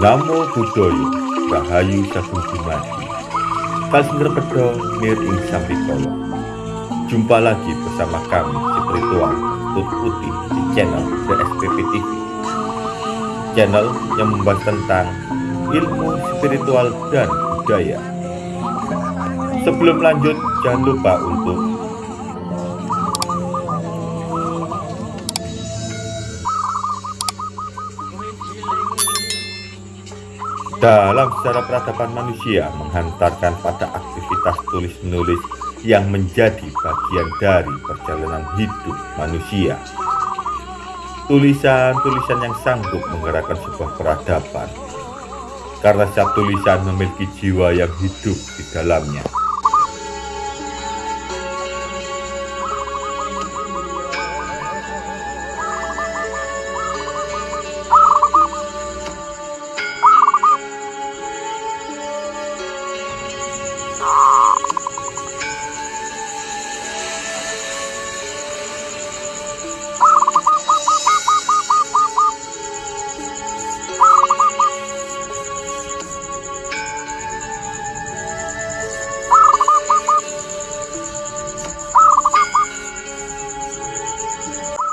Namo Buddhaya Rahayu Sagung Dumadi Kalsinger Pedo Nir Ing Sampikolo Jumpa lagi bersama kami Spiritual Tut Putih di channel DSPP TV Channel yang membahas tentang ilmu spiritual dan budaya. Sebelum lanjut jangan lupa untuk dalam sejarah peradaban manusia menghantarkan pada aktivitas tulis-menulis yang menjadi bagian dari perjalanan hidup manusia. Tulisan-tulisan yang sanggup menggerakkan sebuah peradaban, karena setiap tulisan memiliki jiwa yang hidup di dalamnya.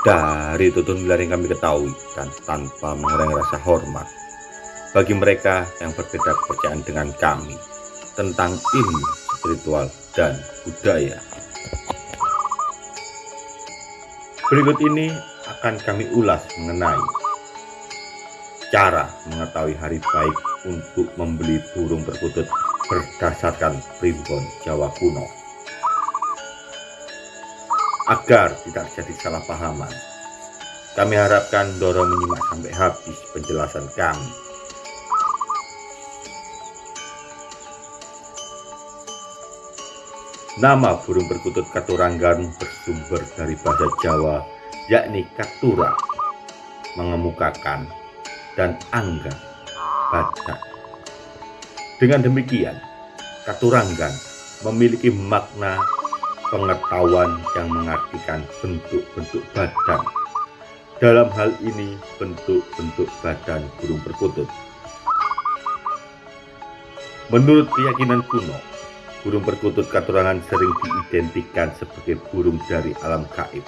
Dari tutun gelar yang kami ketahui dan tanpa mengurangi rasa hormat bagi mereka yang berbeda kepercayaan dengan kami tentang ilmu spiritual dan budaya. Berikut ini akan kami ulas mengenai cara mengetahui hari baik untuk membeli burung perkutut berdasarkan primbon Jawa kuno agar tidak jadi salah pahaman. Kami harapkan Doro menyimak sampai habis penjelasan kami. Nama burung perkutut katuranggan bersumber dari bahasa Jawa, yakni katura, mengemukakan, dan angga, badak. Dengan demikian, katuranggan memiliki makna pengetahuan yang mengartikan bentuk-bentuk badan. Dalam hal ini, bentuk-bentuk badan burung perkutut. Menurut keyakinan kuno, burung perkutut katurangan sering diidentikan sebagai burung dari alam gaib.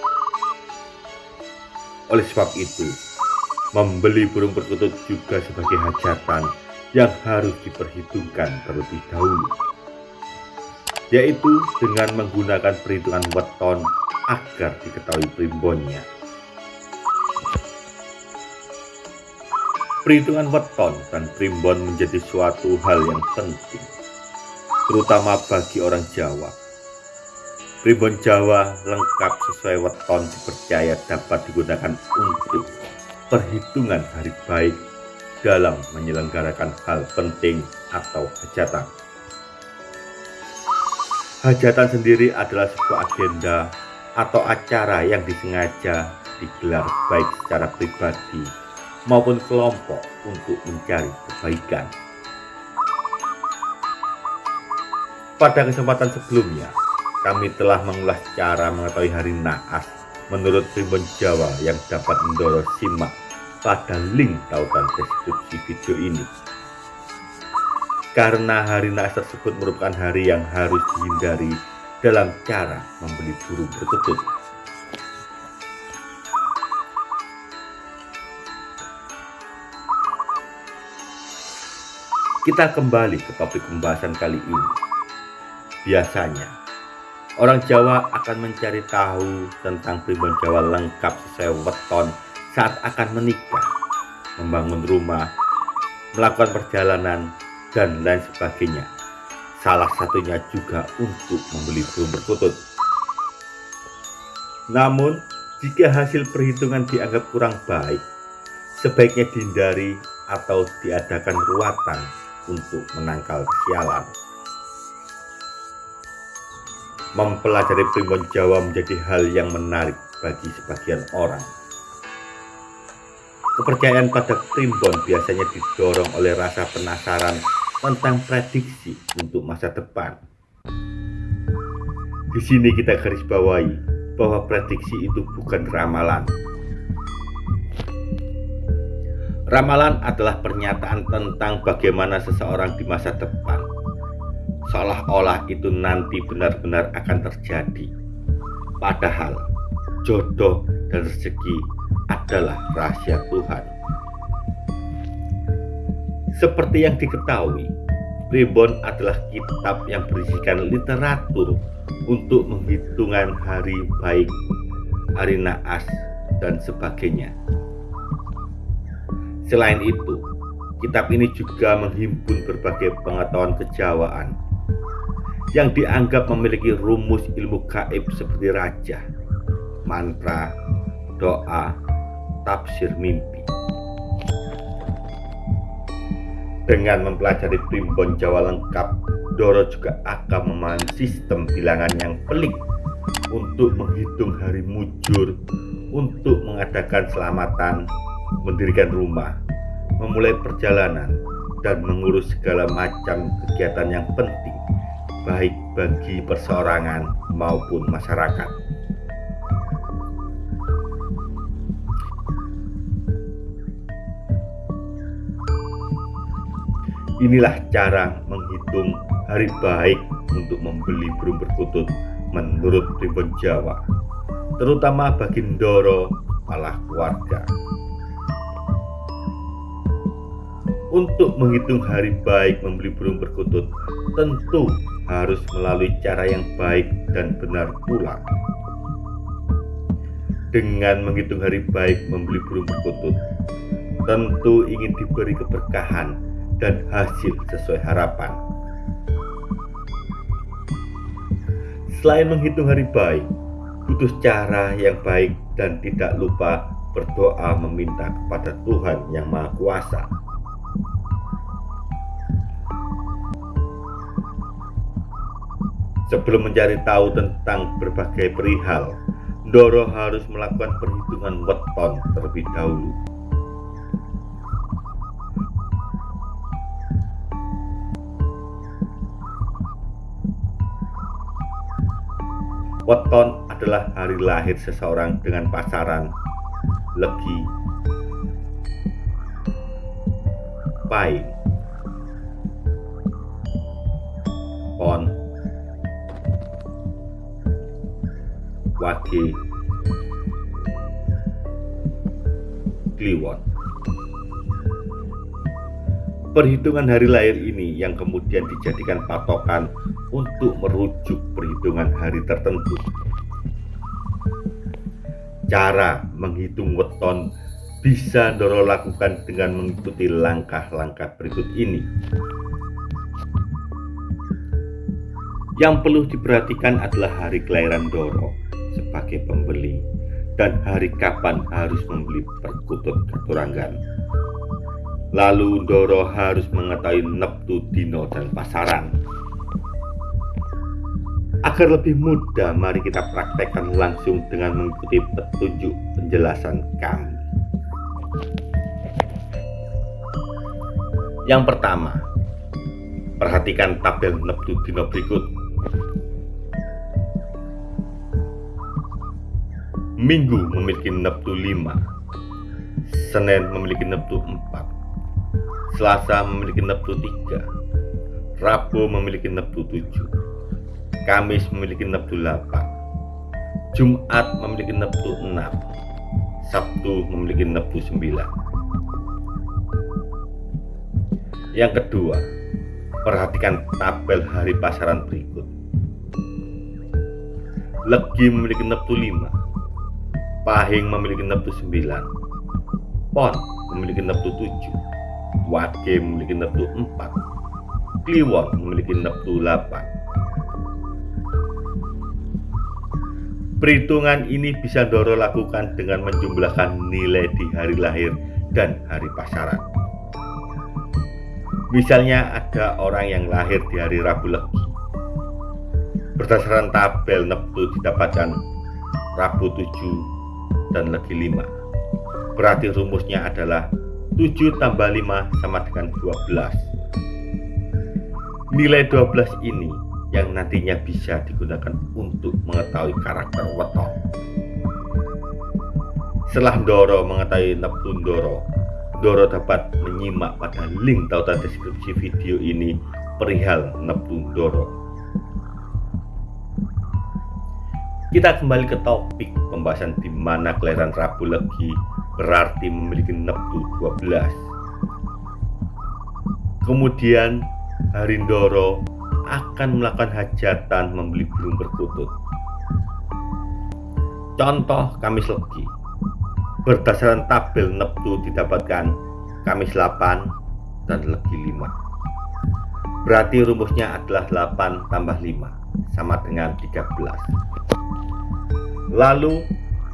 Oleh sebab itu, membeli burung perkutut juga sebagai hajatan yang harus diperhitungkan terlebih dahulu yaitu dengan menggunakan perhitungan weton agar diketahui primbonnya. Perhitungan weton dan primbon menjadi suatu hal yang penting, terutama bagi orang Jawa. Primbon Jawa lengkap sesuai weton dipercaya dapat digunakan untuk perhitungan hari baik dalam menyelenggarakan hal penting atau hajatan. Hajatan sendiri adalah sebuah agenda atau acara yang disengaja digelar baik secara pribadi maupun kelompok untuk mencari kebaikan. Pada kesempatan sebelumnya, kami telah mengulas cara mengetahui hari naas menurut primbon Jawa yang dapat mendorong simak pada link tautan deskripsi video ini karena hari naas tersebut merupakan hari yang harus dihindari dalam cara membeli burung perkutut. Kita kembali ke topik pembahasan kali ini. Biasanya, orang Jawa akan mencari tahu tentang primbon Jawa lengkap sesuai weton saat akan menikah, membangun rumah, melakukan perjalanan, dan lain sebagainya. Salah satunya juga untuk membeli burung perkutut. Namun, jika hasil perhitungan dianggap kurang baik, sebaiknya dihindari atau diadakan ruatan untuk menangkal kesialan. Mempelajari primbon Jawa menjadi hal yang menarik bagi sebagian orang. Kepercayaan pada primbon biasanya didorong oleh rasa penasaran tentang prediksi untuk masa depan. Di sini kita garis bawahi bahwa prediksi itu bukan ramalan. Ramalan adalah pernyataan tentang bagaimana seseorang di masa depan. Seolah-olah itu nanti benar-benar akan terjadi. Padahal jodoh dan rezeki adalah rahasia Tuhan. Seperti yang diketahui, Primbon adalah kitab yang berisikan literatur untuk menghitungan hari baik, hari naas, dan sebagainya. Selain itu, kitab ini juga menghimpun berbagai pengetahuan kejawaan yang dianggap memiliki rumus ilmu gaib seperti raja, mantra, doa, tafsir mimpi. Dengan mempelajari primbon Jawa lengkap, Doro juga akan memahami sistem bilangan yang pelik untuk menghitung hari mujur, untuk mengadakan selamatan, mendirikan rumah, memulai perjalanan, dan mengurus segala macam kegiatan yang penting, baik bagi perseorangan maupun masyarakat. Inilah cara menghitung hari baik untuk membeli burung perkutut menurut Primbon Jawa, terutama bagi Ndoro kepala keluarga. Untuk menghitung hari baik membeli burung perkutut, tentu harus melalui cara yang baik dan benar pula. Dengan menghitung hari baik membeli burung perkutut, tentu ingin diberi keberkahan dan hasil sesuai harapan. Selain menghitung hari baik, butuh cara yang baik dan tidak lupa berdoa meminta kepada Tuhan yang Maha Kuasa Sebelum mencari tahu tentang berbagai perihal, Doro harus melakukan perhitungan weton terlebih dahulu. Weton adalah hari lahir seseorang dengan pasaran, legi, pai, pon, Wage. Kliwon. Perhitungan hari lahir ini yang kemudian dijadikan patokan untuk merujuk perhitungan hari tertentu. Cara menghitung weton bisa Doro lakukan dengan mengikuti langkah-langkah berikut ini. Yang perlu diperhatikan adalah hari kelahiran Doro sebagai pembeli dan hari kapan harus membeli perkutut keturangan. Lalu Doro harus mengetahui neptu dino dan pasaran. Agar lebih mudah, mari kita praktekkan langsung dengan mengikuti petunjuk penjelasan kami. Yang pertama, perhatikan tabel neptu dino berikut Minggu memiliki neptu 5 Senin memiliki neptu 4 Selasa memiliki neptu 3 Rabu memiliki neptu 7 Kamis memiliki 68 Jumat memiliki 66 Sabtu memiliki 69 yang kedua perhatikan tabel hari pasaran berikut. Legi memiliki 5, Pahing memiliki 9, Pon memiliki 7, Wage memiliki 4, Kliwon memiliki 8. Perhitungan ini bisa Doro lakukan dengan menjumlahkan nilai di hari lahir dan hari pasaran. Misalnya ada orang yang lahir di hari Rabu Legi. Berdasarkan tabel Neptu didapatkan Rabu 7 dan lagi 5 berarti rumusnya adalah 7 tambah 5 sama dengan 12 nilai 12 ini yang nantinya bisa digunakan untuk mengetahui karakter weton setelah Doro mengetahui Neptun Doro Doro dapat menyimak pada link tautan deskripsi video ini perihal Neptun Doro. Kita kembali ke topik pembahasan di mana kelahiran Rabu Legi berarti memiliki Neptu 12. Kemudian Harindoro akan melakukan hajatan membeli burung perkutut. Contoh Kamis Legi. Berdasarkan tabel Neptu didapatkan Kamis 8 dan Legi 5 berarti rumusnya adalah 8 tambah 5 sama dengan 13 lalu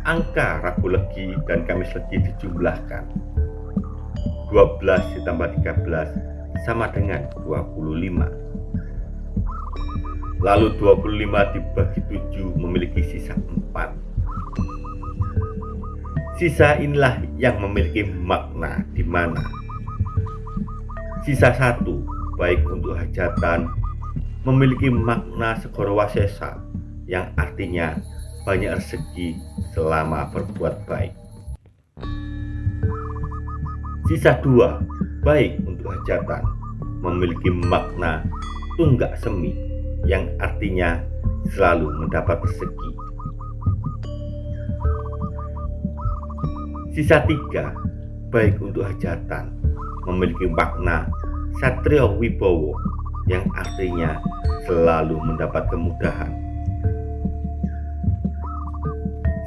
angka Rabu Legi dan Kamis Legi dijumlahkan. 12 ditambah 13 sama dengan 25 lalu 25 dibagi 7 memiliki sisa 4 Sisa inilah yang memiliki makna di mana? Sisa satu baik untuk hajatan memiliki makna segorowasesa yang artinya banyak rezeki selama berbuat baik. Sisa dua baik untuk hajatan memiliki makna tunggak semi yang artinya selalu mendapat rezeki. Sisa tiga, baik untuk hajatan, memiliki makna Satrio Wibowo yang artinya selalu mendapat kemudahan.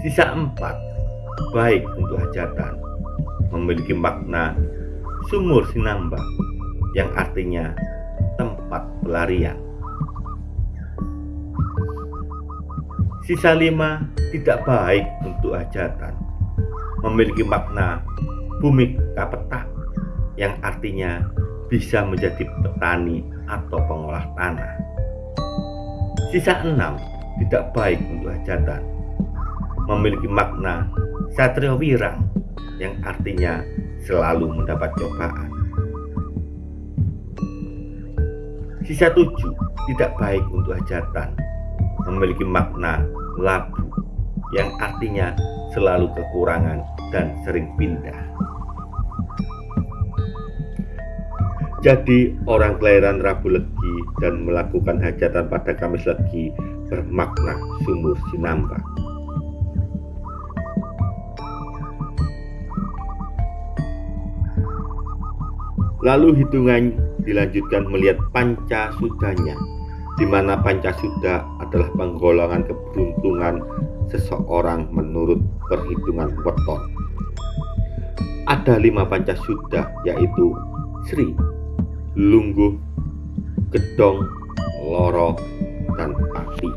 Sisa empat, baik untuk hajatan, memiliki makna Sumur Sinamba yang artinya tempat pelarian. Sisa lima tidak baik untuk hajatan, memiliki makna bumi kapeta yang artinya bisa menjadi petani atau pengolah tanah. Sisa enam tidak baik untuk hajatan, memiliki makna satrio wirang yang artinya selalu mendapat cobaan. Sisa tujuh tidak baik untuk hajatan, memiliki makna labu yang artinya selalu kekurangan dan sering pindah. Jadi orang kelahiran Rabu Legi dan melakukan hajatan pada Kamis Legi bermakna sumur sinamba. Lalu hitungan dilanjutkan melihat panca sudanya, di mana panca suda adalah penggolongan keberuntungan seseorang menurut perhitungan weton. Ada lima pancasuda yaitu Sri, Lungguh, Gedong, Loro, dan Pati.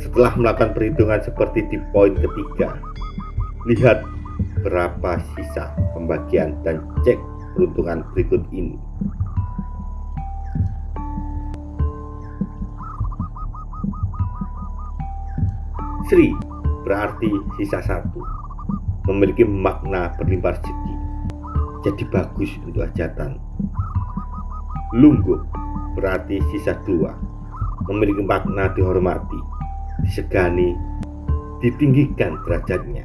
Setelah melakukan perhitungan seperti di poin ketiga, lihat berapa sisa pembagian dan cek peruntungan berikut ini. Sri berarti sisa satu, memiliki makna berlimpah rezeki, jadi bagus untuk hajatan. Lungguh berarti sisa dua, memiliki makna dihormati, disegani, ditinggikan derajatnya,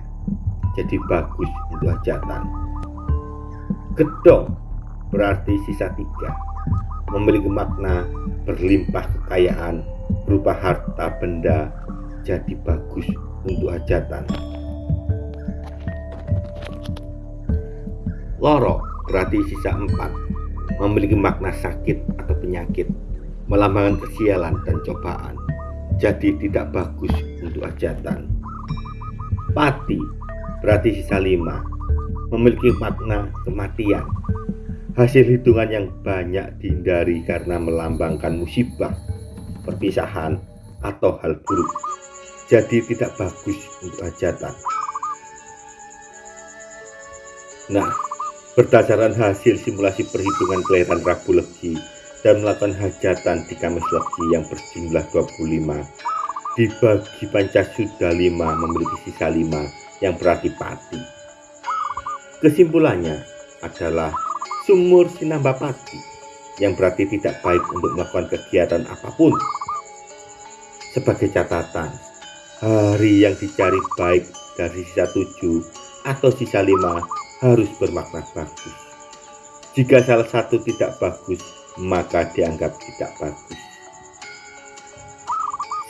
jadi bagus untuk hajatan. Gedong berarti sisa tiga, memiliki makna berlimpah kekayaan berupa harta benda jadi bagus untuk hajatan. Loro berarti sisa empat, memiliki makna sakit atau penyakit, melambangkan kesialan dan cobaan, jadi tidak bagus untuk hajatan. Pati berarti sisa lima, memiliki makna kematian, hasil hitungan yang banyak dihindari karena melambangkan musibah, perpisahan, atau hal buruk jadi tidak bagus untuk hajatan. Nah, berdasarkan hasil simulasi perhitungan kelahiran Rabu Legi dan melakukan hajatan di Kamis Legi yang berjumlah 25, dibagi Pancasuda 5 memiliki sisa 5 yang berarti pati. Kesimpulannya adalah sumur sinamba pati yang berarti tidak baik untuk melakukan kegiatan apa pun. Sebagai catatan, hari yang dicari baik dari sisa tujuh atau sisa lima harus bermakna bagus. Jika salah satu tidak bagus, maka dianggap tidak bagus.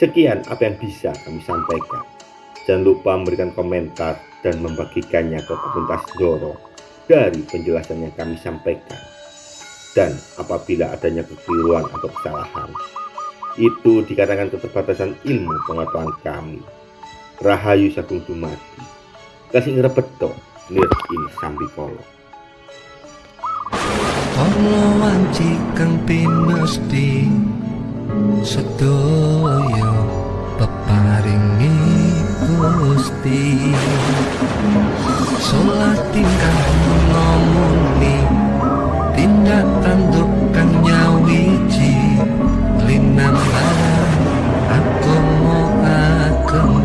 Sekian apa yang bisa kami sampaikan. Jangan lupa memberikan komentar dan membagikannya ke komunitas Doro dari penjelasan yang kami sampaikan. Dan apabila adanya kekeliruan atau kesalahan, itu dikatakan keterbatasan ilmu pengetahuan kami. Rahayu Sagung Dumadi. Kasih ngerebeto, nir in sambikolo. Ono wanci kang pinesti sedaya peparingi Gusti Salat tingkah ngomoni tindak tanduk Namanya aku mau aku